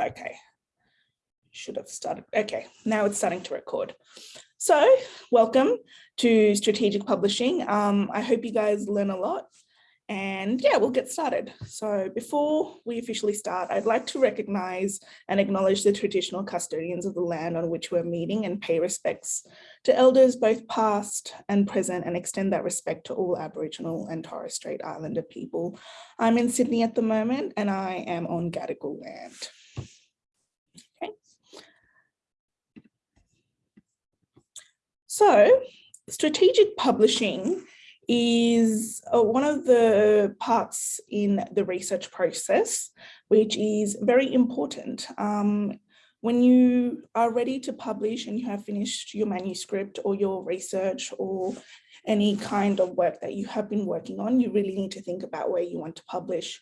Okay. Should have started. Okay, now it's starting to record. So welcome to Strategic Publishing. Um, I hope you guys learn a lot and yeah, we'll get started. So before we officially start, I'd like to recognize and acknowledge the traditional custodians of the land on which we're meeting and pay respects to elders both past and present and extend that respect to all Aboriginal and Torres Strait Islander people. I'm in Sydney at the moment and I am on Gadigal land. Okay. So strategic publishing is uh, one of the parts in the research process, which is very important. Um, when you are ready to publish and you have finished your manuscript or your research or any kind of work that you have been working on, you really need to think about where you want to publish.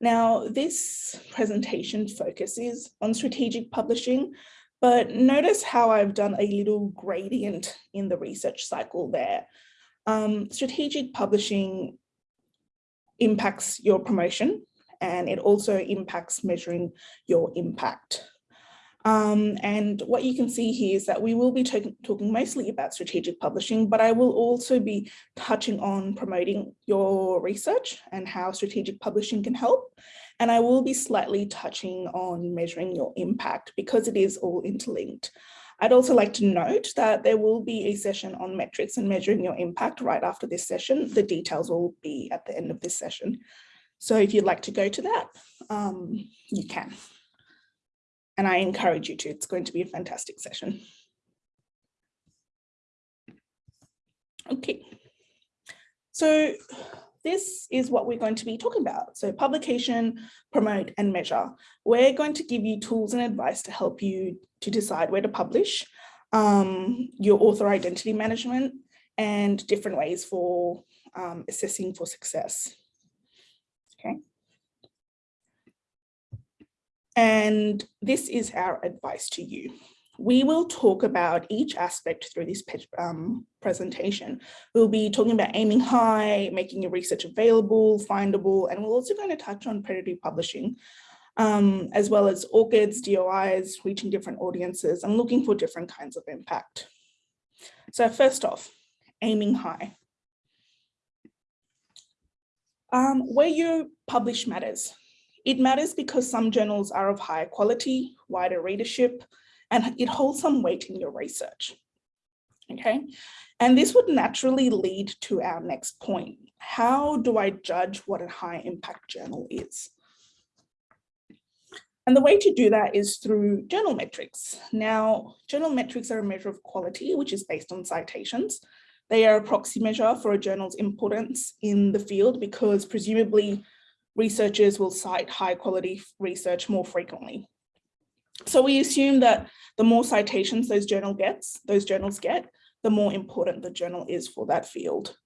Now, this presentation focuses on strategic publishing, but notice how I've done a little gradient in the research cycle there. Um, strategic publishing impacts your promotion and it also impacts measuring your impact. Um, and what you can see here is that we will be talking mostly about strategic publishing, but I will also be touching on promoting your research and how strategic publishing can help. And I will be slightly touching on measuring your impact because it is all interlinked. I'd also like to note that there will be a session on metrics and measuring your impact right after this session. The details will be at the end of this session. So if you'd like to go to that, um, you can. And I encourage you to, it's going to be a fantastic session. Okay, so this is what we're going to be talking about. So publication, promote and measure. We're going to give you tools and advice to help you to decide where to publish, um, your author identity management and different ways for um, assessing for success. Okay. And this is our advice to you. We will talk about each aspect through this um, presentation. We'll be talking about aiming high, making your research available, findable, and we're also going to touch on predatory publishing, um, as well as ORCIDs, DOIs, reaching different audiences and looking for different kinds of impact. So first off, aiming high. Um, where you publish matters. It matters because some journals are of higher quality, wider readership, and it holds some weight in your research. Okay, and this would naturally lead to our next point. How do I judge what a high impact journal is? And the way to do that is through journal metrics. Now, journal metrics are a measure of quality, which is based on citations. They are a proxy measure for a journal's importance in the field because presumably researchers will cite high quality research more frequently. So we assume that the more citations those journal gets, those journals get, the more important the journal is for that field.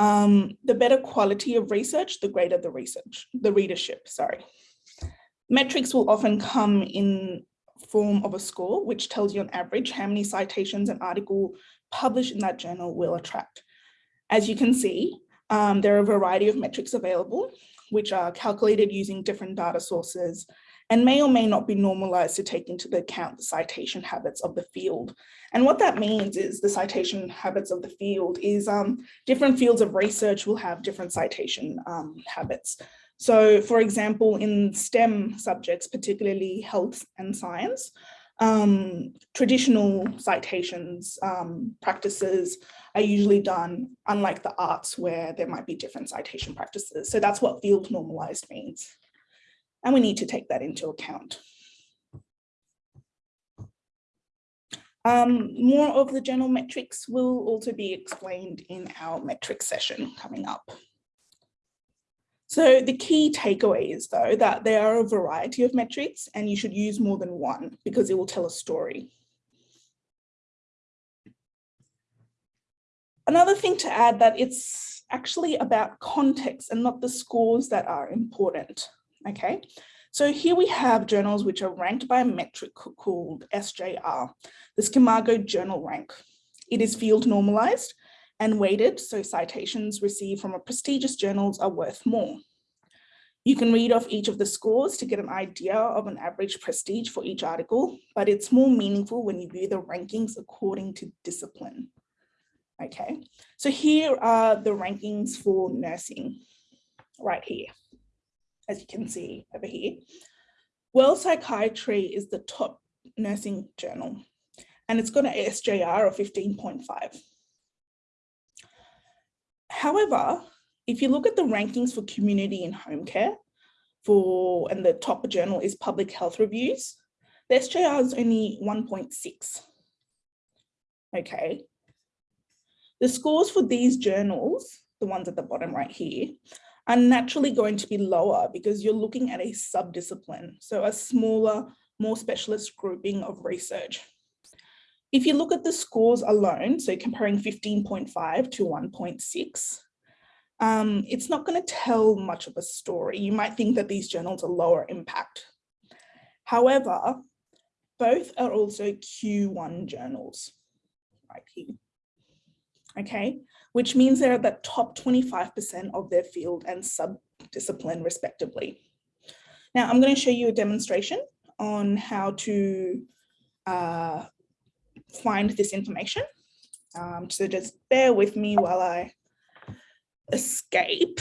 Um, the better quality of research, the greater the research, the readership, sorry. Metrics will often come in form of a score, which tells you on average how many citations an article published in that journal will attract. As you can see, um, there are a variety of metrics available, which are calculated using different data sources and may or may not be normalized to take into account the citation habits of the field. And what that means is the citation habits of the field is um, different fields of research will have different citation um, habits. So for example, in STEM subjects, particularly health and science, um, traditional citations um, practices are usually done, unlike the arts where there might be different citation practices. So that's what field normalized means and we need to take that into account. Um, more of the general metrics will also be explained in our metrics session coming up. So the key takeaway is though that there are a variety of metrics and you should use more than one because it will tell a story. Another thing to add that it's actually about context and not the scores that are important. Okay, so here we have journals which are ranked by a metric called SJR, the Scimago Journal Rank. It is field normalized and weighted, so citations received from a prestigious journals are worth more. You can read off each of the scores to get an idea of an average prestige for each article, but it's more meaningful when you view the rankings according to discipline. Okay, so here are the rankings for nursing right here, as you can see over here. World Psychiatry is the top nursing journal, and it's got an SJR of 15.5. However, if you look at the rankings for community and home care for, and the top journal is public health reviews, the SJR is only 1.6. Okay. The scores for these journals, the ones at the bottom right here, are naturally going to be lower because you're looking at a subdiscipline, so a smaller, more specialist grouping of research. If you look at the scores alone, so comparing 15.5 to 1.6, um, it's not going to tell much of a story. You might think that these journals are lower impact. However, both are also Q1 journals, right here. Okay, which means they're at the top 25% of their field and sub-discipline respectively. Now I'm going to show you a demonstration on how to uh, find this information. Um, so just bear with me while I escape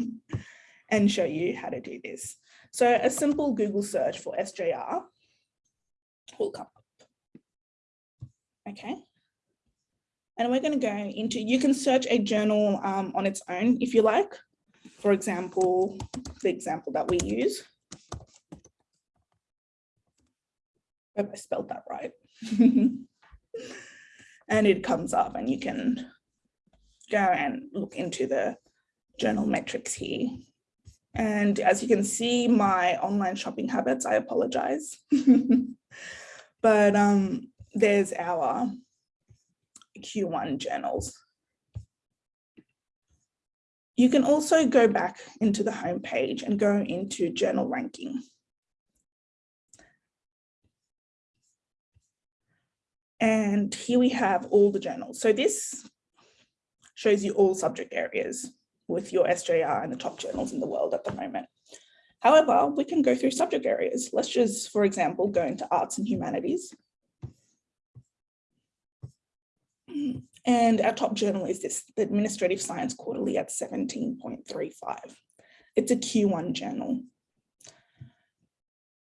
and show you how to do this. So a simple Google search for SJR will come up. Okay. And we're going to go into, you can search a journal um, on its own if you like. For example, the example that we use. Hope I spelled that right. and it comes up and you can go and look into the journal metrics here. And as you can see, my online shopping habits, I apologize. but um, there's our Q1 journals. You can also go back into the home page and go into journal ranking. And here we have all the journals. So this shows you all subject areas with your SJR and the top journals in the world at the moment. However, we can go through subject areas. Let's just, for example, go into arts and humanities. And our top journal is this, the Administrative Science Quarterly at 17.35. It's a Q1 journal.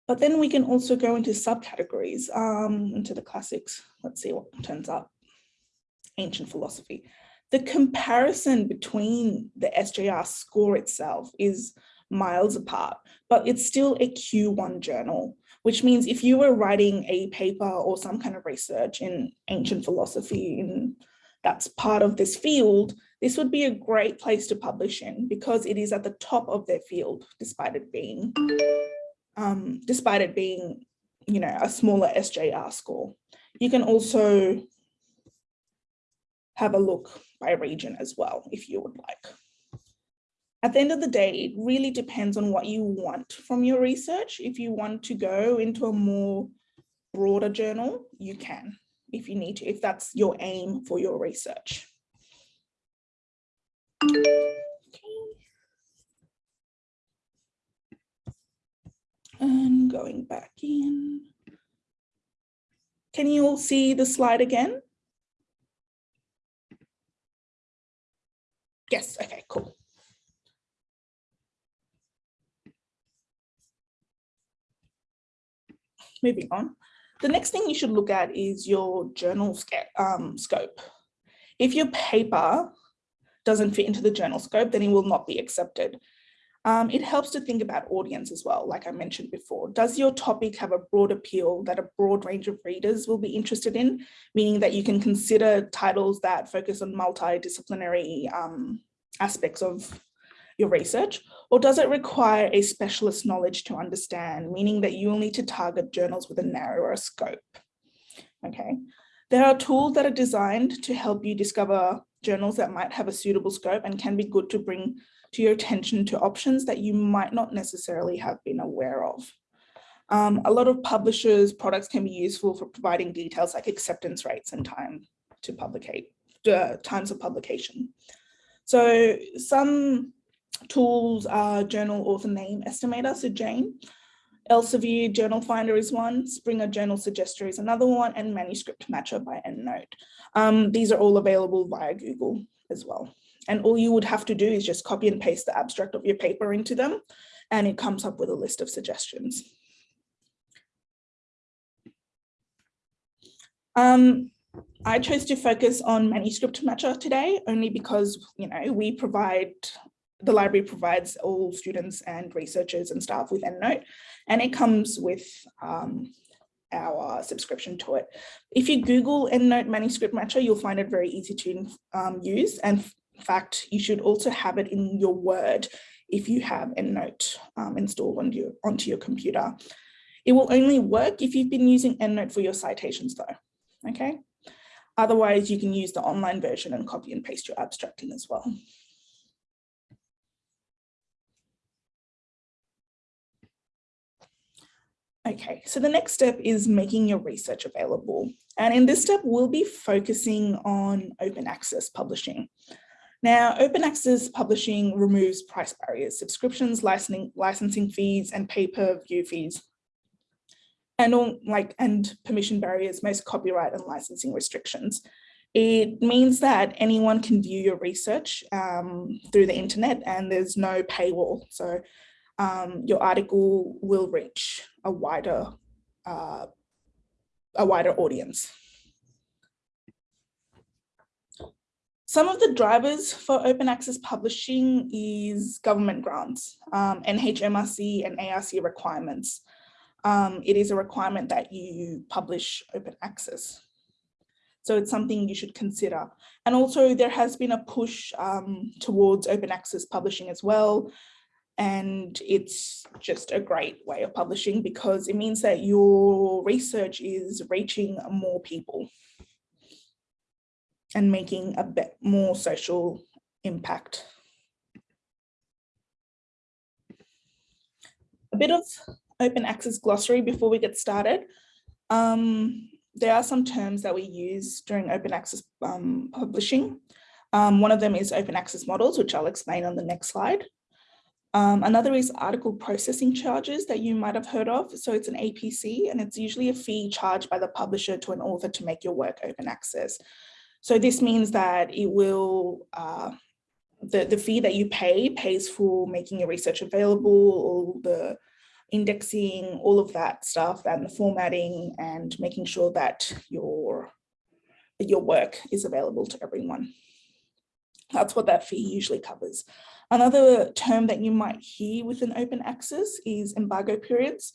But then we can also go into subcategories, um, into the classics. Let's see what turns up. Ancient philosophy the comparison between the SJR score itself is miles apart, but it's still a Q1 journal, which means if you were writing a paper or some kind of research in ancient philosophy in that's part of this field, this would be a great place to publish in because it is at the top of their field, despite it being, um, despite it being, you know, a smaller SJR score. You can also have a look by region as well, if you would like. At the end of the day, it really depends on what you want from your research. If you want to go into a more broader journal, you can, if you need to, if that's your aim for your research. Okay. And going back in. Can you all see the slide again? Yes, okay, cool. Moving on. The next thing you should look at is your journal um, scope. If your paper doesn't fit into the journal scope, then it will not be accepted. Um, it helps to think about audience as well, like I mentioned before. Does your topic have a broad appeal that a broad range of readers will be interested in, meaning that you can consider titles that focus on multidisciplinary um, aspects of your research, or does it require a specialist knowledge to understand, meaning that you will need to target journals with a narrower scope? Okay, there are tools that are designed to help you discover journals that might have a suitable scope and can be good to bring to your attention to options that you might not necessarily have been aware of. Um, a lot of publishers' products can be useful for providing details like acceptance rates and time to publicate, uh, times of publication. So some tools are journal author name estimator, so Jane. Elsevier Journal Finder is one, Springer Journal Suggester is another one, and Manuscript Matcher by EndNote. Um, these are all available via Google as well. And all you would have to do is just copy and paste the abstract of your paper into them, and it comes up with a list of suggestions. Um, I chose to focus on Manuscript Matcher today, only because, you know, we provide the library provides all students and researchers and staff with EndNote, and it comes with um, our subscription to it. If you Google EndNote Manuscript Matcher, you'll find it very easy to um, use. And in fact, you should also have it in your Word if you have EndNote um, installed on your, onto your computer. It will only work if you've been using EndNote for your citations though, okay? Otherwise, you can use the online version and copy and paste your abstract in as well. Okay, so the next step is making your research available. And in this step, we'll be focusing on open access publishing. Now, open access publishing removes price barriers, subscriptions, licensing, licensing fees, and pay-per-view fees, and all like and permission barriers, most copyright and licensing restrictions. It means that anyone can view your research um, through the internet and there's no paywall. So um, your article will reach a wider, uh, a wider audience. Some of the drivers for open access publishing is government grants, um, NHMRC and ARC requirements. Um, it is a requirement that you publish open access. So it's something you should consider. And also there has been a push um, towards open access publishing as well and it's just a great way of publishing because it means that your research is reaching more people and making a bit more social impact. A bit of open access glossary before we get started. Um, there are some terms that we use during open access um, publishing. Um, one of them is open access models, which I'll explain on the next slide. Um, another is article processing charges that you might have heard of. So it's an APC and it's usually a fee charged by the publisher to an author to make your work open access. So this means that it will, uh, the, the fee that you pay pays for making your research available, all the indexing, all of that stuff and the formatting and making sure that your, your work is available to everyone. That's what that fee usually covers. Another term that you might hear within open access is embargo periods.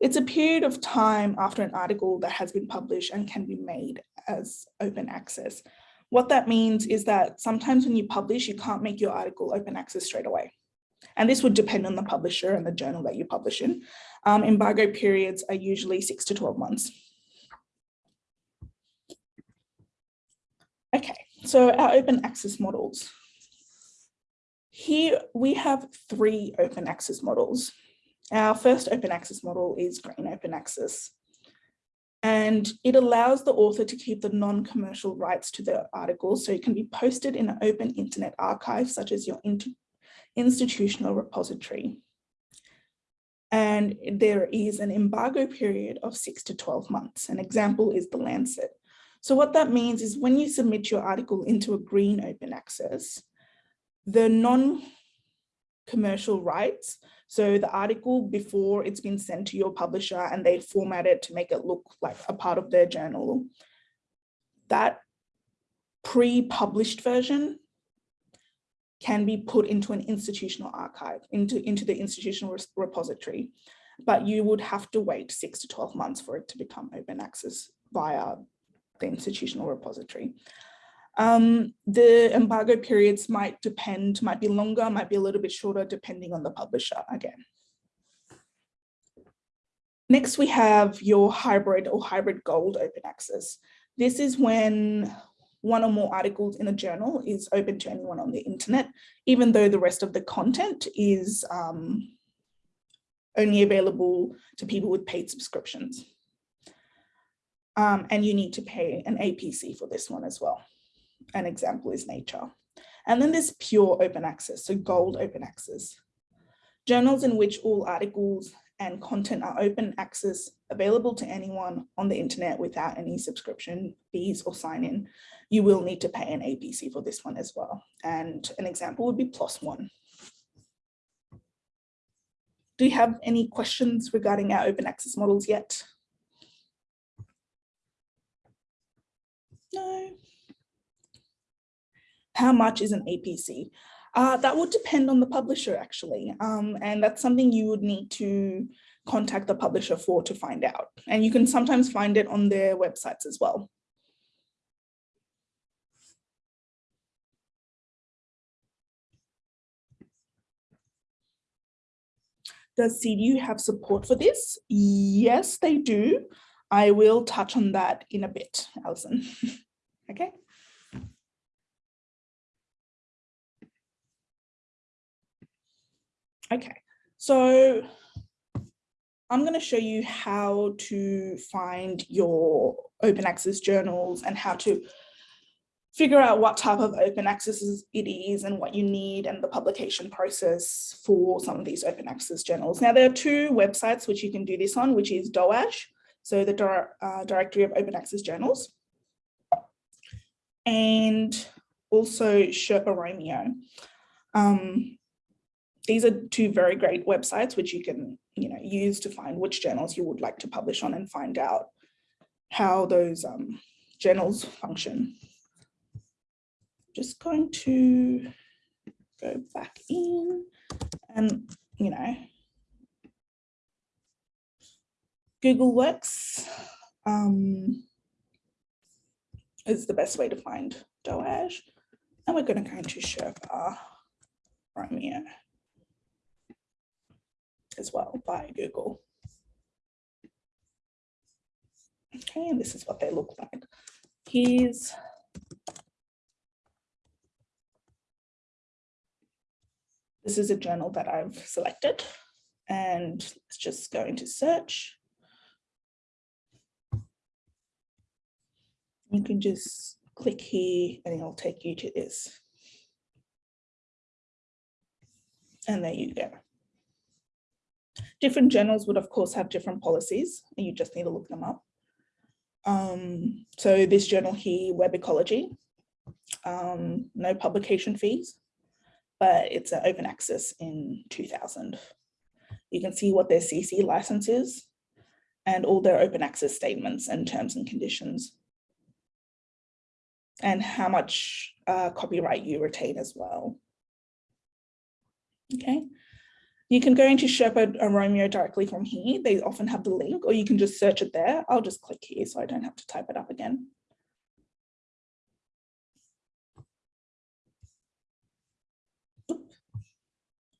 It's a period of time after an article that has been published and can be made as open access. What that means is that sometimes when you publish, you can't make your article open access straight away. And this would depend on the publisher and the journal that you publish in. Um, embargo periods are usually six to 12 months. Okay, so our open access models. Here we have three open access models. Our first open access model is Green Open Access. And it allows the author to keep the non-commercial rights to their articles so it can be posted in an open internet archive such as your institutional repository. And there is an embargo period of six to 12 months. An example is the Lancet. So what that means is when you submit your article into a green open access, the non-commercial rights, so the article before it's been sent to your publisher and they format it to make it look like a part of their journal, that pre-published version can be put into an institutional archive, into, into the institutional repository, but you would have to wait six to 12 months for it to become open access via the institutional repository. Um, the embargo periods might depend, might be longer, might be a little bit shorter, depending on the publisher again. Next, we have your hybrid or hybrid gold open access. This is when one or more articles in a journal is open to anyone on the internet, even though the rest of the content is um, only available to people with paid subscriptions. Um, and you need to pay an APC for this one as well an example is nature. And then there's pure open access, so gold open access. Journals in which all articles and content are open access available to anyone on the internet without any subscription fees or sign in. You will need to pay an APC for this one as well. And an example would be PLOS One. Do you have any questions regarding our open access models yet? No. How much is an APC? Uh, that would depend on the publisher actually. Um, and that's something you would need to contact the publisher for to find out. And you can sometimes find it on their websites as well. Does CDU have support for this? Yes, they do. I will touch on that in a bit, Alison. okay. Okay, so I'm going to show you how to find your open access journals and how to figure out what type of open access it is and what you need and the publication process for some of these open access journals. Now, there are two websites which you can do this on, which is DOAJ, so the uh, Directory of Open Access Journals, and also Sherpa Romeo. Um, these are two very great websites which you can you know use to find which journals you would like to publish on and find out how those um, journals function. Just going to go back in and you know Google Works um, is the best way to find DOAJ. And we're going to go into Sherpa Romeo as well by Google. Okay, and this is what they look like. Here's this is a journal that I've selected and let's just go into search. You can just click here and it'll take you to this. And there you go. Different journals would of course have different policies and you just need to look them up. Um, so this journal here, Web Ecology, um, no publication fees, but it's an open access in 2000. You can see what their CC license is and all their open access statements and terms and conditions and how much uh, copyright you retain as well. Okay, you can go into Sherpa Romeo directly from here. They often have the link or you can just search it there. I'll just click here so I don't have to type it up again.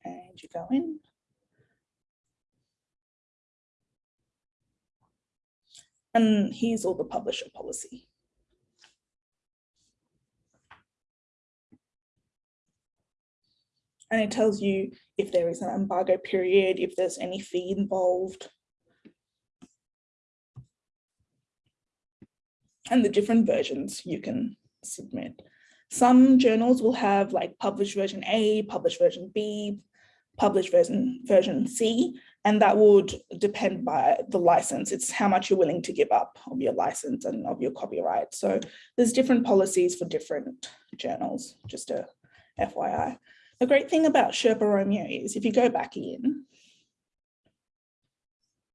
And you go in. And here's all the publisher policy. And it tells you if there is an embargo period, if there's any fee involved. And the different versions you can submit. Some journals will have like published version A, published version B, published version, version C, and that would depend by the license. It's how much you're willing to give up of your license and of your copyright. So there's different policies for different journals, just a FYI. The great thing about Sherpa Romeo is if you go back in,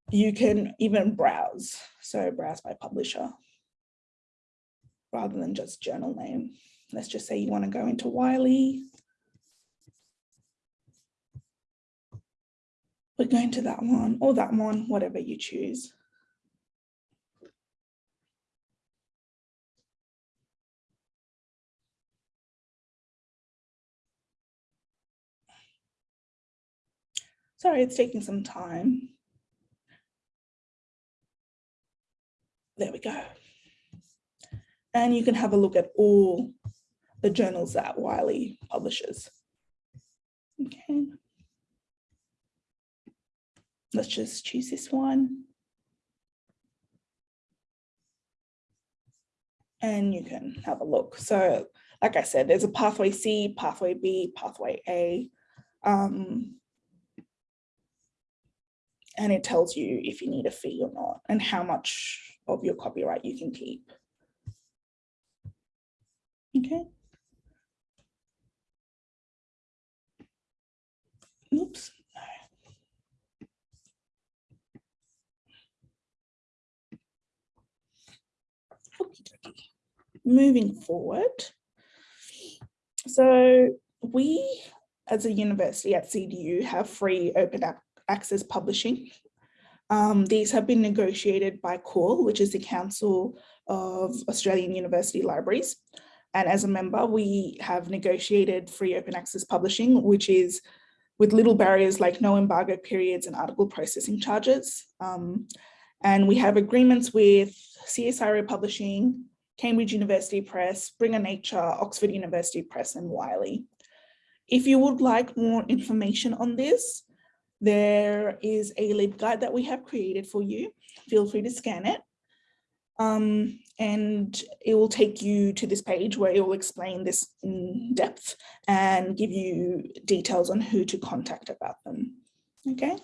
you can even browse. So browse by publisher rather than just journal name. Let's just say you want to go into Wiley. We're going to that one or that one, whatever you choose. Sorry, it's taking some time. There we go. And you can have a look at all the journals that Wiley publishes. Okay. Let's just choose this one. And you can have a look. So like I said, there's a pathway C, pathway B, pathway A. Um, and it tells you if you need a fee or not and how much of your copyright you can keep. Okay. Oops. Moving forward. So we as a university at CDU have free open access publishing. Um, these have been negotiated by CAUL, which is the Council of Australian University Libraries. And as a member, we have negotiated free open access publishing, which is with little barriers like no embargo periods and article processing charges. Um, and we have agreements with CSIRO Publishing, Cambridge University Press, Springer Nature, Oxford University Press, and Wiley. If you would like more information on this, there is a LibGuide that we have created for you. Feel free to scan it. Um, and it will take you to this page where it will explain this in depth and give you details on who to contact about them. Okay.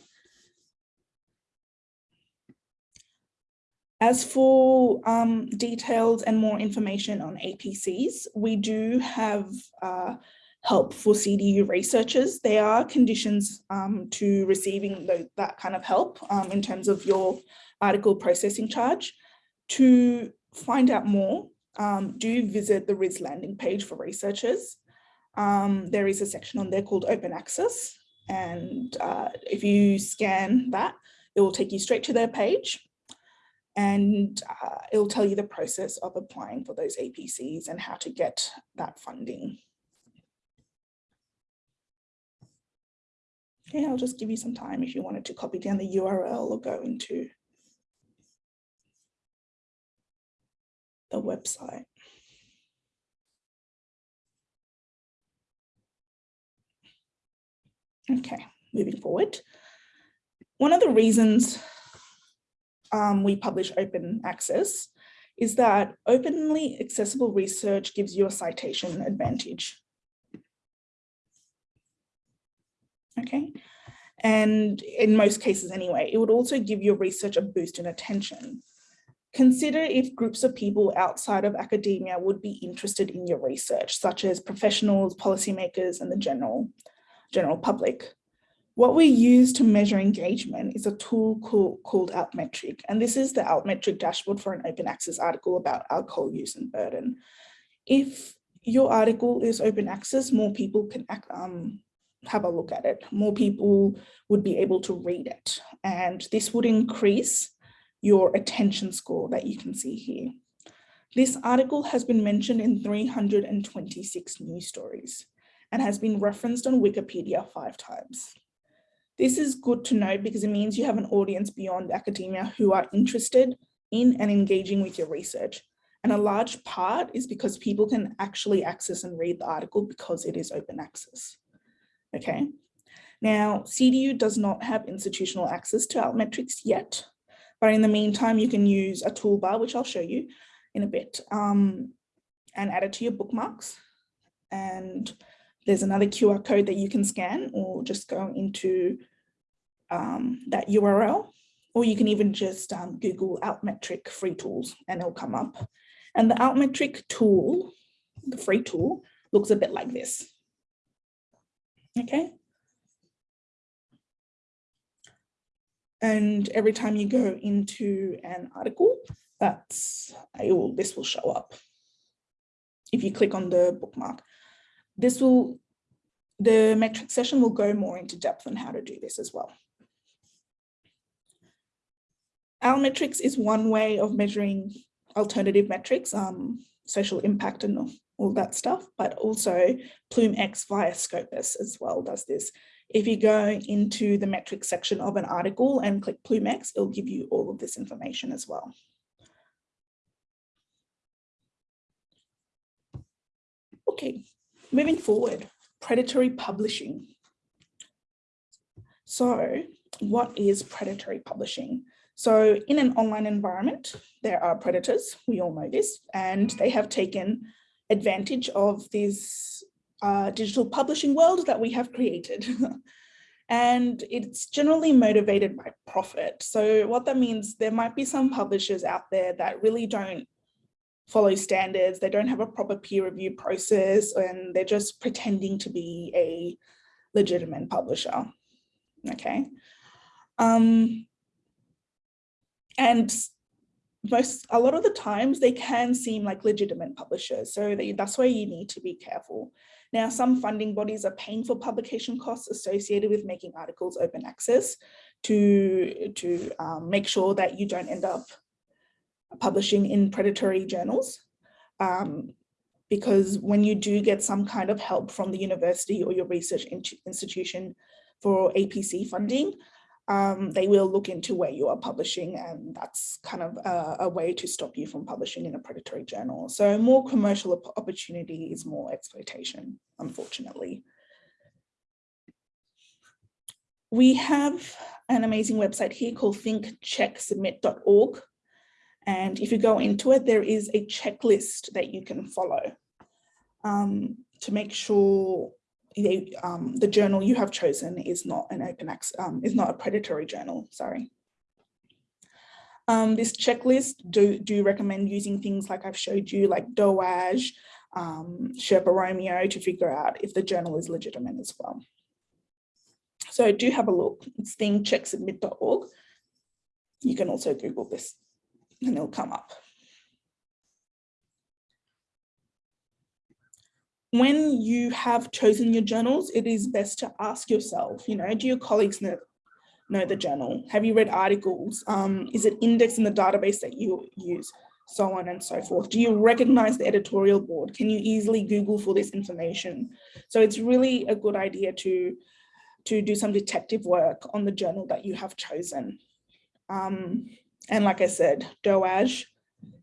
As for um, details and more information on APCs, we do have uh, help for CDU researchers. There are conditions um, to receiving the, that kind of help um, in terms of your article processing charge. To find out more, um, do visit the RIS landing page for researchers. Um, there is a section on there called open access. And uh, if you scan that, it will take you straight to their page and uh, it'll tell you the process of applying for those APCs and how to get that funding. Okay, I'll just give you some time if you wanted to copy down the URL or go into the website. Okay, moving forward. One of the reasons um, we publish open access is that openly accessible research gives you a citation advantage. Okay, and in most cases anyway, it would also give your research a boost in attention. Consider if groups of people outside of academia would be interested in your research, such as professionals, policymakers, and the general, general public. What we use to measure engagement is a tool called, called Altmetric, and this is the Altmetric dashboard for an open access article about alcohol use and burden. If your article is open access, more people can um, have a look at it. More people would be able to read it, and this would increase your attention score that you can see here. This article has been mentioned in 326 news stories and has been referenced on Wikipedia five times. This is good to know because it means you have an audience beyond academia who are interested in and engaging with your research. And a large part is because people can actually access and read the article because it is open access. Okay. Now, CDU does not have institutional access to Altmetrics yet, but in the meantime, you can use a toolbar, which I'll show you in a bit, um, and add it to your bookmarks. And there's another QR code that you can scan or just go into um, that URL, or you can even just um, Google Altmetric free tools and it'll come up. And the Altmetric tool, the free tool, looks a bit like this. Okay. And every time you go into an article, that's will, this will show up. If you click on the bookmark, this will, the metric session will go more into depth on how to do this as well. Altmetrics is one way of measuring alternative metrics, um, social impact and all that stuff, but also PlumX via Scopus as well does this. If you go into the metrics section of an article and click PlumX, it'll give you all of this information as well. Okay, moving forward, predatory publishing. So what is predatory publishing? So in an online environment, there are predators, we all know this, and they have taken advantage of this uh, digital publishing world that we have created. and it's generally motivated by profit. So what that means, there might be some publishers out there that really don't follow standards, they don't have a proper peer review process, and they're just pretending to be a legitimate publisher, okay? Um, and most a lot of the times they can seem like legitimate publishers so they, that's why you need to be careful. Now some funding bodies are paying for publication costs associated with making articles open access to to um, make sure that you don't end up publishing in predatory journals um, because when you do get some kind of help from the university or your research institution for APC funding, um, they will look into where you are publishing and that's kind of a, a, way to stop you from publishing in a predatory journal. So more commercial opportunity is more exploitation, unfortunately. We have an amazing website here called thinkchecksubmit.org. And if you go into it, there is a checklist that you can follow um, to make sure the, um, the journal you have chosen is not an open access, um, is not a predatory journal, sorry. Um, this checklist do, do recommend using things like I've showed you, like DOAJ, um, Sherpa Romeo to figure out if the journal is legitimate as well. So do have a look, it's thinkchecksubmit.org. You can also Google this and it'll come up. When you have chosen your journals, it is best to ask yourself, you know, do your colleagues know, know the journal? Have you read articles? Um, is it indexed in the database that you use? So on and so forth. Do you recognize the editorial board? Can you easily Google for this information? So it's really a good idea to, to do some detective work on the journal that you have chosen. Um, and like I said, DOAJ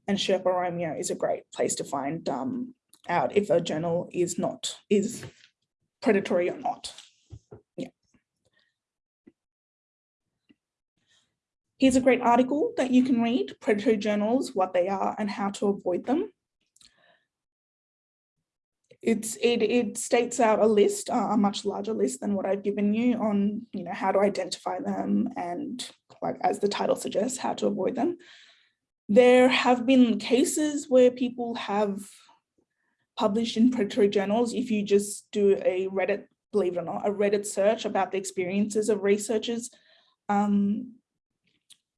and Sherpa Romeo is a great place to find um, out if a journal is not, is predatory or not. Yeah. Here's a great article that you can read, predatory journals, what they are and how to avoid them. It's, it, it states out a list, uh, a much larger list than what I've given you on, you know, how to identify them and like as the title suggests, how to avoid them. There have been cases where people have published in predatory journals, if you just do a Reddit, believe it or not, a Reddit search about the experiences of researchers um,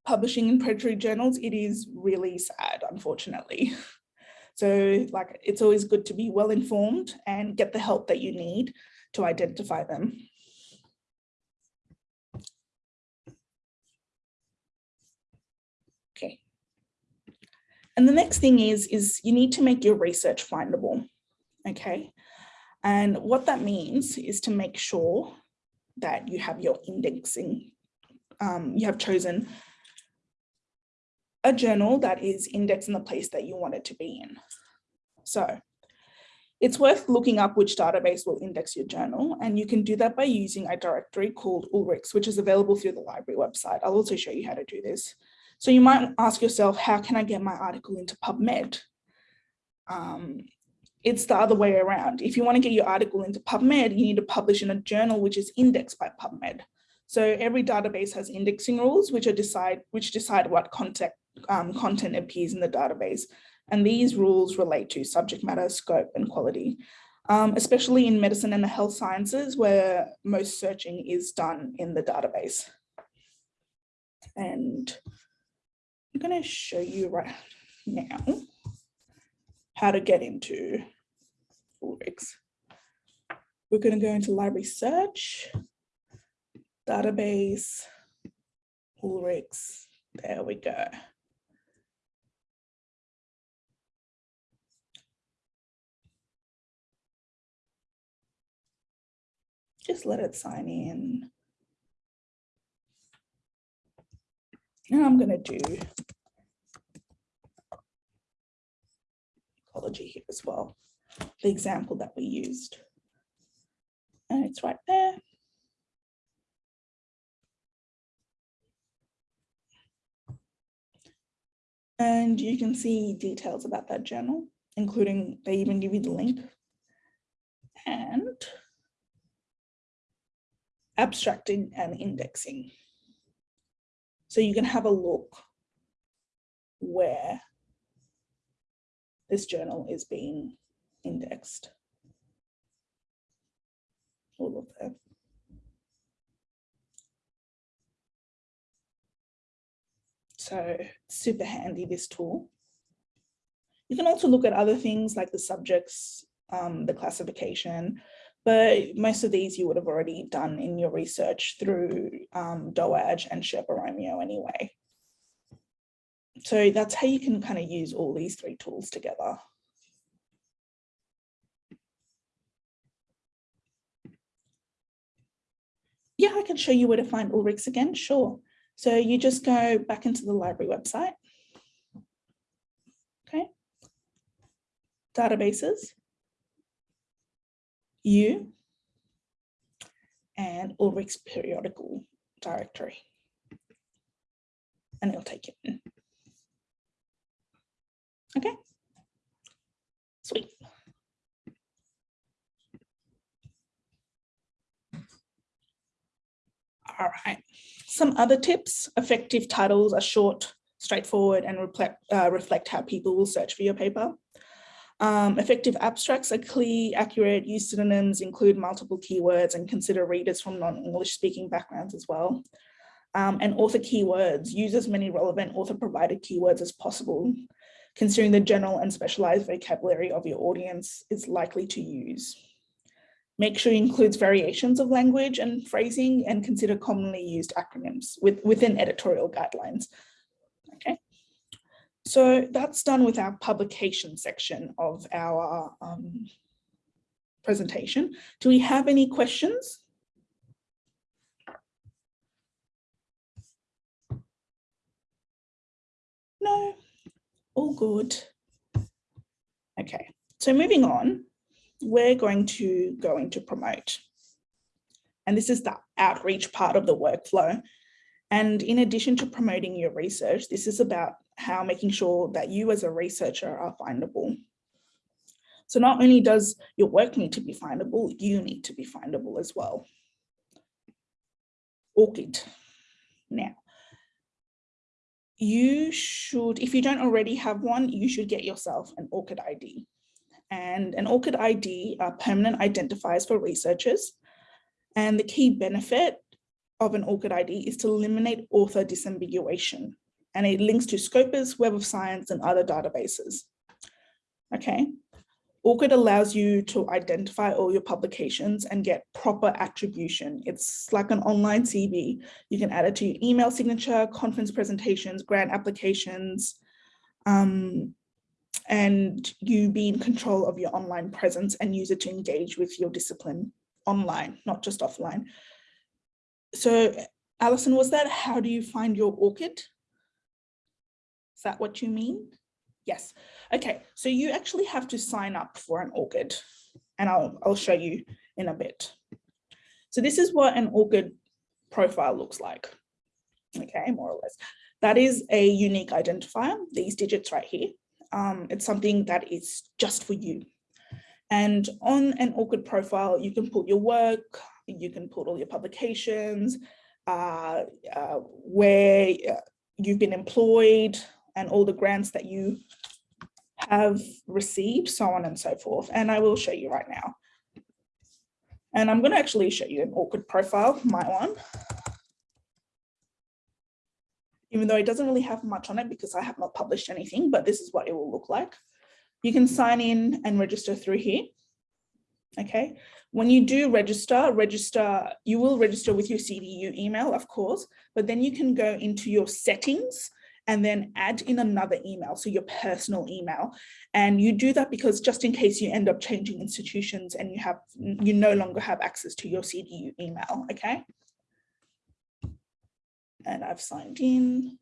publishing in predatory journals, it is really sad, unfortunately. So like, it's always good to be well informed and get the help that you need to identify them. Okay. And the next thing is, is you need to make your research findable okay? And what that means is to make sure that you have your indexing, um, you have chosen a journal that is indexed in the place that you want it to be in. So it's worth looking up which database will index your journal, and you can do that by using a directory called Ulrichs, which is available through the library website. I'll also show you how to do this. So you might ask yourself, how can I get my article into PubMed? Um, it's the other way around. If you want to get your article into PubMed, you need to publish in a journal which is indexed by PubMed. So every database has indexing rules which decide which decide what content um, content appears in the database. And these rules relate to subject matter, scope, and quality, um, especially in medicine and the health sciences where most searching is done in the database. And I'm going to show you right now how to get into Ulrichs. We're going to go into library search, database, Ulrichs. There we go. Just let it sign in. Now I'm going to do ecology here as well the example that we used. And it's right there. And you can see details about that journal. including they even give you the link. And abstracting and indexing. So you can have a look where this journal is being indexed. All of them. So super handy, this tool. You can also look at other things like the subjects, um, the classification, but most of these you would have already done in your research through um, and Sherpa Romeo anyway. So that's how you can kind of use all these three tools together. Yeah, I can show you where to find Ulrichs again, sure. So you just go back into the library website. Okay. Databases. You and Ulrich's periodical directory. And it'll take you in. Okay. Sweet. All right. Some other tips, effective titles are short, straightforward, and reflect, uh, reflect how people will search for your paper. Um, effective abstracts are clear, accurate, use synonyms, include multiple keywords, and consider readers from non-English speaking backgrounds as well. Um, and author keywords, use as many relevant author provided keywords as possible, considering the general and specialized vocabulary of your audience is likely to use. Make sure it includes variations of language and phrasing and consider commonly used acronyms with, within editorial guidelines. So that's done with our publication section of our um, presentation. Do we have any questions? No, all good. Okay, so moving on, we're going to go into promote. And this is the outreach part of the workflow. And in addition to promoting your research, this is about how making sure that you as a researcher are findable. So not only does your work need to be findable, you need to be findable as well. ORCID. Now, you should, if you don't already have one, you should get yourself an ORCID ID and an ORCID ID are permanent identifiers for researchers. And the key benefit of an ORCID ID is to eliminate author disambiguation. And it links to Scopus, Web of Science, and other databases. Okay. ORCID allows you to identify all your publications and get proper attribution. It's like an online CV. You can add it to your email signature, conference presentations, grant applications, um, and you be in control of your online presence and use it to engage with your discipline online, not just offline. So Alison, was that how do you find your ORCID? That what you mean? Yes. Okay, so you actually have to sign up for an ORCID and I'll, I'll show you in a bit. So this is what an ORCID profile looks like. Okay, more or less. That is a unique identifier, these digits right here um, it's something that is just for you. And on an ORCID profile, you can put your work, you can put all your publications, uh, uh, where uh, you've been employed and all the grants that you have received, so on and so forth. And I will show you right now. And I'm going to actually show you an ORCID profile, my one even though it doesn't really have much on it because I have not published anything, but this is what it will look like. You can sign in and register through here. Okay, when you do register, register, you will register with your CDU email, of course, but then you can go into your settings and then add in another email, so your personal email. And you do that because just in case you end up changing institutions and you have you no longer have access to your CDU email, okay? and I've signed in.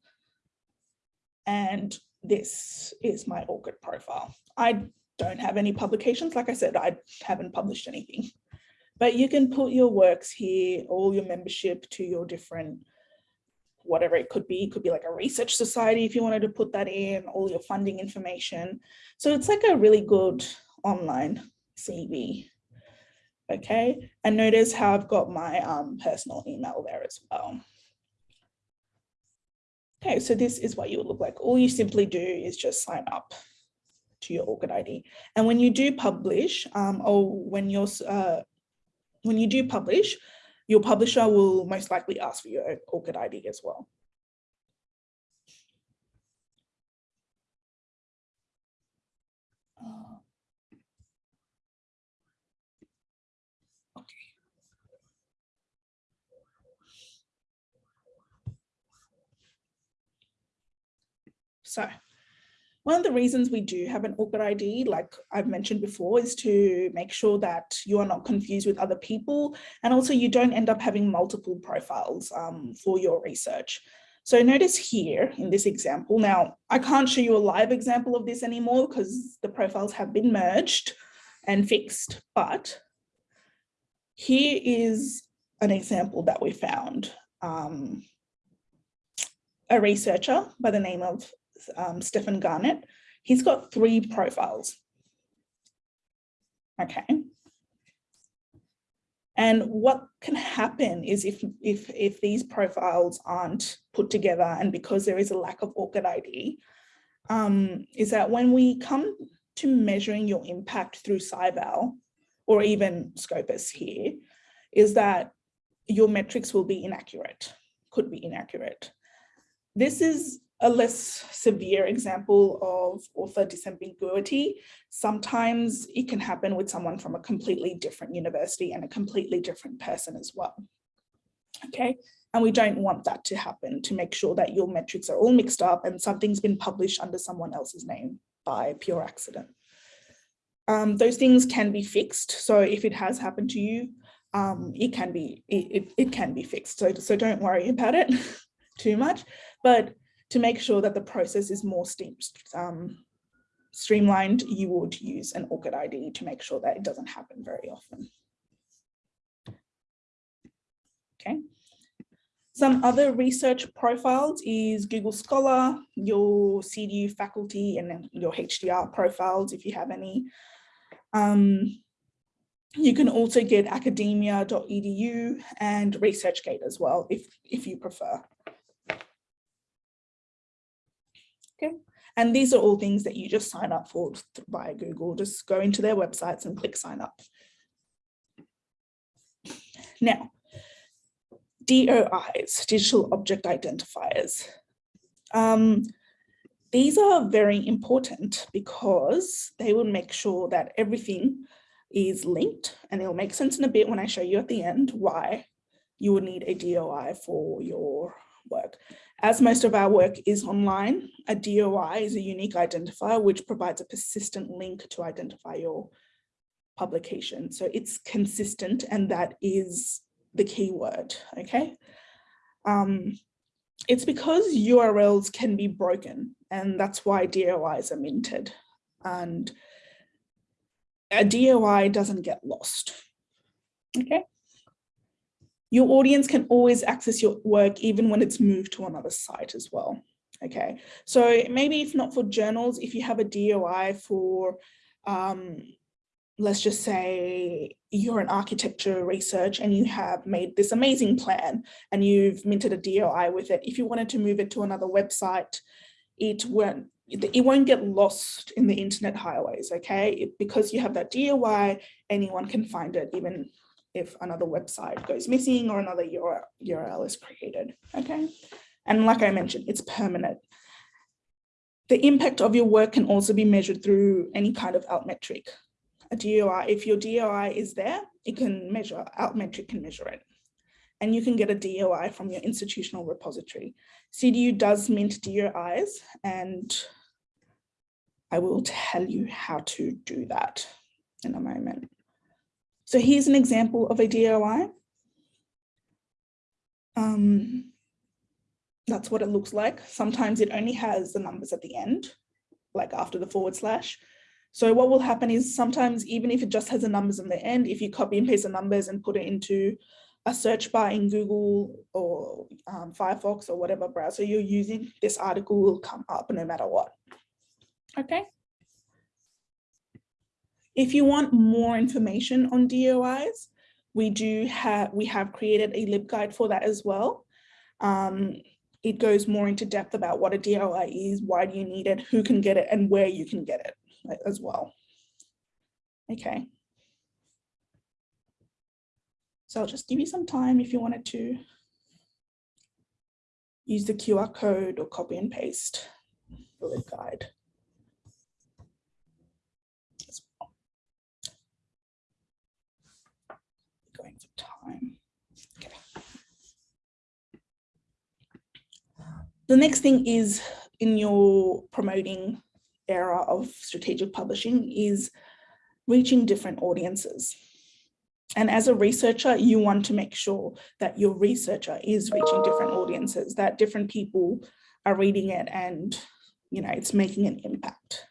And this is my ORCID profile. I don't have any publications. Like I said, I haven't published anything. But you can put your works here, all your membership to your different whatever it could be. It could be like a research society if you wanted to put that in, all your funding information. So it's like a really good online CV. Okay, and notice how I've got my um, personal email there as well. Okay, so this is what you would look like. All you simply do is just sign up to your ORCID ID. And when you do publish, um, or when you're, uh, when you do publish, your publisher will most likely ask for your ORCID ID as well. So one of the reasons we do have an ORCID ID, like I've mentioned before, is to make sure that you are not confused with other people. And also you don't end up having multiple profiles um, for your research. So notice here in this example, now I can't show you a live example of this anymore because the profiles have been merged and fixed, but here is an example that we found. Um, a researcher by the name of um, Stephen Garnett, he's got three profiles. Okay. And what can happen is if, if, if these profiles aren't put together and because there is a lack of ORCID ID, um, is that when we come to measuring your impact through SciVal or even Scopus here, is that your metrics will be inaccurate, could be inaccurate. This is a less severe example of author disambiguity. Sometimes it can happen with someone from a completely different university and a completely different person as well. Okay, and we don't want that to happen to make sure that your metrics are all mixed up and something's been published under someone else's name by pure accident. Um, those things can be fixed. So if it has happened to you, um, it can be it, it, it can be fixed. So, so don't worry about it too much. But to make sure that the process is more um, streamlined, you would use an ORCID ID to make sure that it doesn't happen very often. Okay. Some other research profiles is Google Scholar, your CDU faculty, and your HDR profiles if you have any. Um, you can also get academia.edu and ResearchGate as well, if, if you prefer. Okay. And these are all things that you just sign up for via Google. Just go into their websites and click sign up. Now, DOIs, digital object identifiers. Um, these are very important because they will make sure that everything is linked and it'll make sense in a bit when I show you at the end why you would need a DOI for your work. As most of our work is online, a DOI is a unique identifier which provides a persistent link to identify your publication. So it's consistent and that is the key word, okay? Um, it's because URLs can be broken and that's why DOIs are minted. And a DOI doesn't get lost, okay? Your audience can always access your work even when it's moved to another site as well. Okay, so maybe if not for journals, if you have a DOI for, um, let's just say you're an architecture research and you have made this amazing plan and you've minted a DOI with it. If you wanted to move it to another website, it won't it won't get lost in the internet highways, okay? It, because you have that DOI, anyone can find it, even if another website goes missing or another URL is created, okay? And like I mentioned, it's permanent. The impact of your work can also be measured through any kind of altmetric. A DOI, if your DOI is there, it can measure, altmetric can measure it. And you can get a DOI from your institutional repository. CDU does mint DOIs and I will tell you how to do that in a moment. So here's an example of a DOI. Um, that's what it looks like. Sometimes it only has the numbers at the end, like after the forward slash. So what will happen is sometimes even if it just has the numbers in the end, if you copy and paste the numbers and put it into a search bar in Google or um, Firefox or whatever browser you're using, this article will come up no matter what. Okay. If you want more information on DOIs, we do have, we have created a LibGuide for that as well. Um, it goes more into depth about what a DOI is, why do you need it, who can get it, and where you can get it as well. Okay. So I'll just give you some time if you wanted to use the QR code or copy and paste the LibGuide. Going for time. Okay. The next thing is in your promoting era of strategic publishing is reaching different audiences. And as a researcher, you want to make sure that your researcher is reaching different audiences, that different people are reading it and, you know, it's making an impact.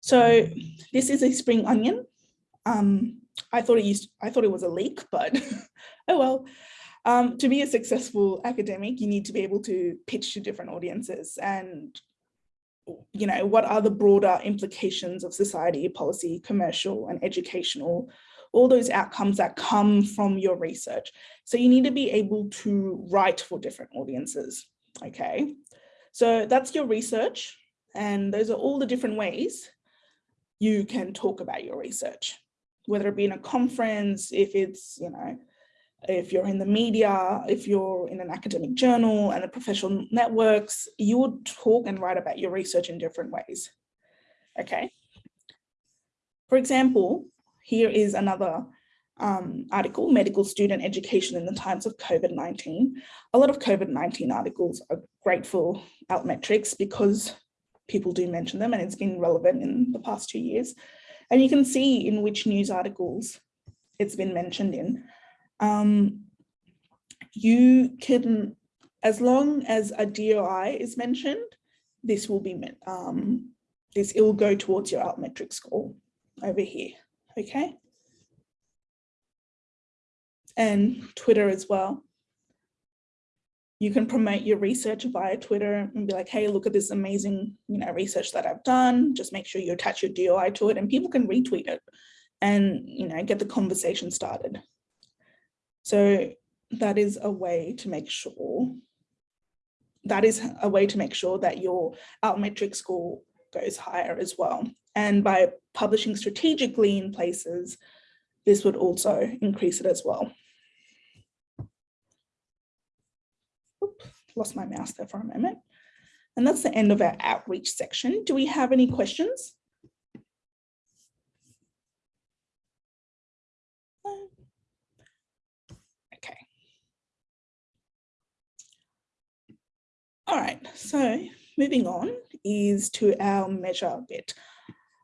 So this is a spring onion. Um, I thought it used, I thought it was a leak, but oh well. Um, to be a successful academic, you need to be able to pitch to different audiences and you know, what are the broader implications of society, policy, commercial and educational all those outcomes that come from your research. So you need to be able to write for different audiences, okay? So that's your research and those are all the different ways you can talk about your research, whether it be in a conference, if it's, you know, if you're in the media, if you're in an academic journal and the professional networks, you would talk and write about your research in different ways. Okay. For example, here is another um, article, Medical Student Education in the Times of COVID-19. A lot of COVID-19 articles are great for Altmetrics because people do mention them and it's been relevant in the past two years. And you can see in which news articles it's been mentioned in. Um, you can, as long as a DOI is mentioned, this will be, um, this, it will go towards your altmetric score over here okay? And Twitter as well. You can promote your research via Twitter and be like, hey, look at this amazing you know, research that I've done. Just make sure you attach your DOI to it and people can retweet it and you know, get the conversation started. So that is a way to make sure that is a way to make sure that your altmetric score goes higher as well. And by publishing strategically in places, this would also increase it as well. Oop, lost my mouse there for a moment. And that's the end of our outreach section. Do we have any questions? Okay. All right, so moving on is to our measure bit.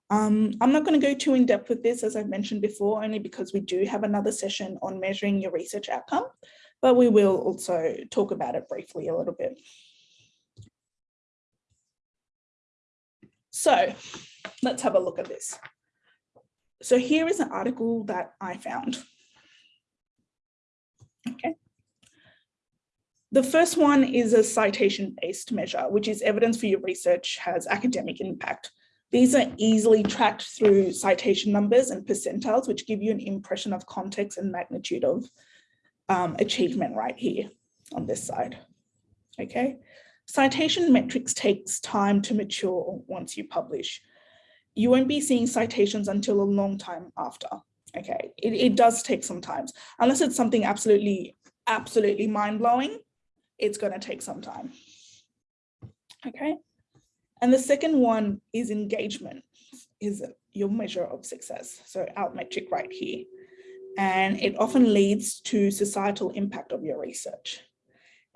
Um, I'm not going to go too in depth with this, as I've mentioned before, only because we do have another session on measuring your research outcome, but we will also talk about it briefly a little bit. So let's have a look at this. So here is an article that I found. Okay. The first one is a citation-based measure, which is evidence for your research has academic impact. These are easily tracked through citation numbers and percentiles, which give you an impression of context and magnitude of um, achievement right here on this side. Okay, citation metrics takes time to mature once you publish. You won't be seeing citations until a long time after. Okay, it, it does take some time, unless it's something absolutely, absolutely mind-blowing, it's going to take some time. Okay. And the second one is engagement, is your measure of success. So Altmetric right here. And it often leads to societal impact of your research.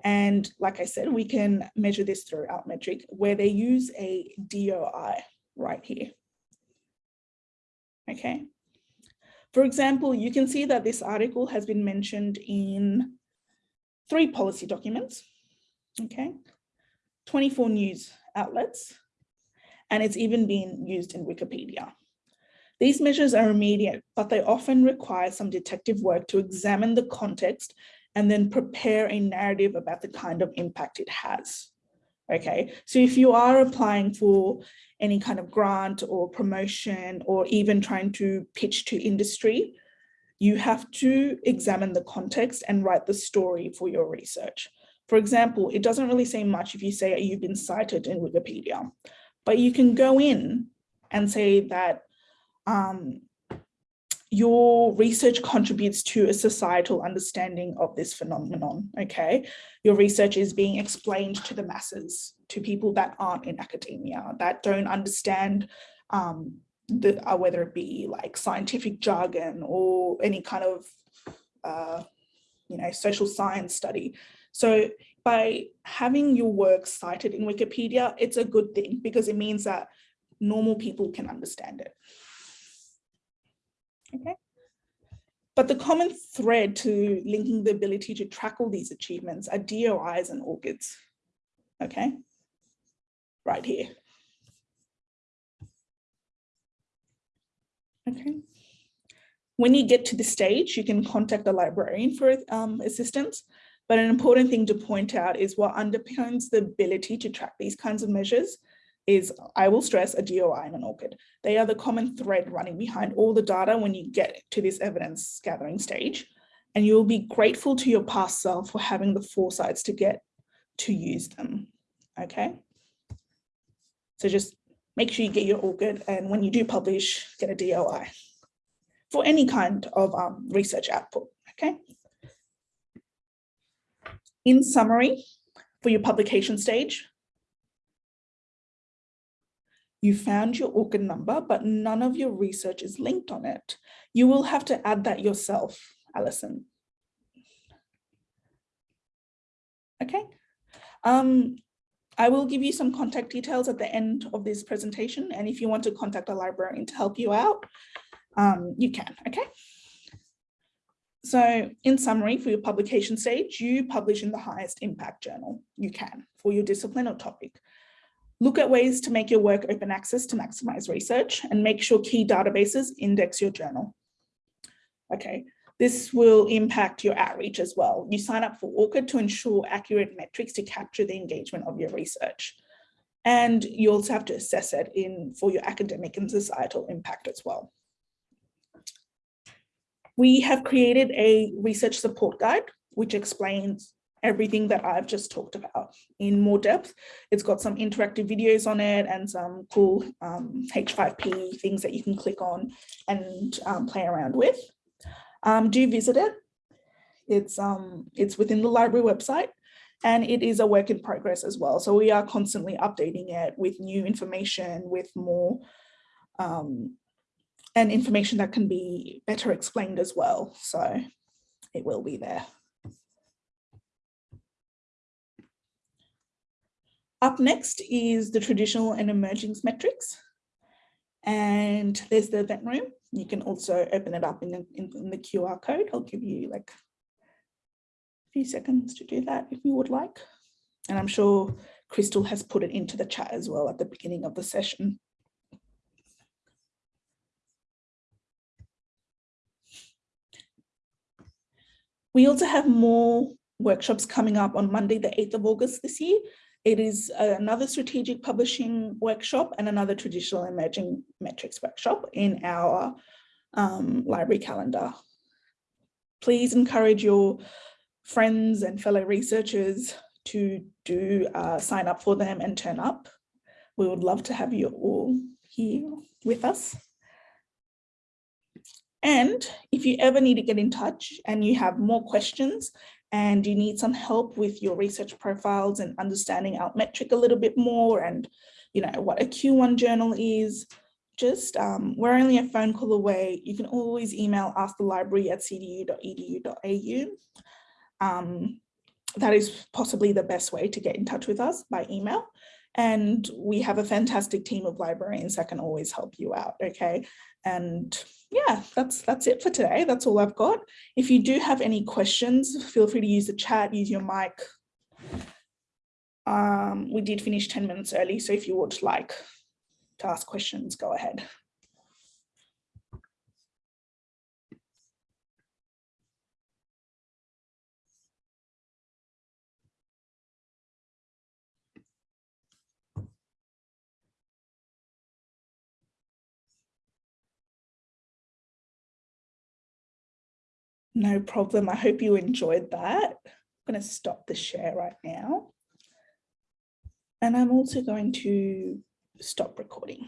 And like I said, we can measure this through Altmetric where they use a DOI right here. Okay. For example, you can see that this article has been mentioned in three policy documents, okay, 24 news outlets, and it's even been used in Wikipedia. These measures are immediate, but they often require some detective work to examine the context and then prepare a narrative about the kind of impact it has. Okay, so if you are applying for any kind of grant or promotion or even trying to pitch to industry, you have to examine the context and write the story for your research. For example, it doesn't really say much if you say you've been cited in Wikipedia, but you can go in and say that um, your research contributes to a societal understanding of this phenomenon, okay? Your research is being explained to the masses, to people that aren't in academia, that don't understand um, the, uh, whether it be like scientific jargon or any kind of, uh, you know, social science study. So by having your work cited in Wikipedia, it's a good thing because it means that normal people can understand it. Okay. But the common thread to linking the ability to track all these achievements are DOIs and ORCIDs. Okay, right here. Okay. When you get to the stage, you can contact the librarian for um, assistance. But an important thing to point out is what underpins the ability to track these kinds of measures is, I will stress, a DOI and an ORCID. They are the common thread running behind all the data when you get to this evidence gathering stage. And you'll be grateful to your past self for having the foresights to get to use them, okay? So just make sure you get your ORCID and when you do publish, get a DOI for any kind of um, research output, okay? In summary, for your publication stage, you found your ORCID number, but none of your research is linked on it. You will have to add that yourself, Alison. Okay. Um, I will give you some contact details at the end of this presentation. And if you want to contact a librarian to help you out, um, you can, okay? So in summary, for your publication stage, you publish in the highest impact journal you can for your discipline or topic. Look at ways to make your work open access to maximize research and make sure key databases index your journal. Okay, this will impact your outreach as well. You sign up for ORCID to ensure accurate metrics to capture the engagement of your research. And you also have to assess it in for your academic and societal impact as well. We have created a research support guide, which explains everything that I've just talked about in more depth. It's got some interactive videos on it and some cool um, H5P things that you can click on and um, play around with. Um, do visit it. It's, um, it's within the library website and it is a work in progress as well. So we are constantly updating it with new information, with more um, and information that can be better explained as well. So it will be there. Up next is the traditional and emergings metrics. And there's the event room. You can also open it up in the, in, in the QR code. I'll give you like a few seconds to do that if you would like. And I'm sure Crystal has put it into the chat as well at the beginning of the session. We also have more workshops coming up on Monday, the 8th of August this year. It is another strategic publishing workshop and another traditional emerging metrics workshop in our um, library calendar. Please encourage your friends and fellow researchers to do uh, sign up for them and turn up. We would love to have you all here with us. And if you ever need to get in touch and you have more questions and you need some help with your research profiles and understanding Altmetric a little bit more and you know what a Q1 journal is, just um, we're only a phone call away. You can always email askthelibrary at cdu.edu.au. Um, that is possibly the best way to get in touch with us by email. And we have a fantastic team of librarians that can always help you out, okay? And yeah, that's that's it for today. That's all I've got. If you do have any questions, feel free to use the chat, use your mic. Um, we did finish 10 minutes early, so if you would like to ask questions, go ahead. No problem. I hope you enjoyed that. I'm going to stop the share right now. And I'm also going to stop recording.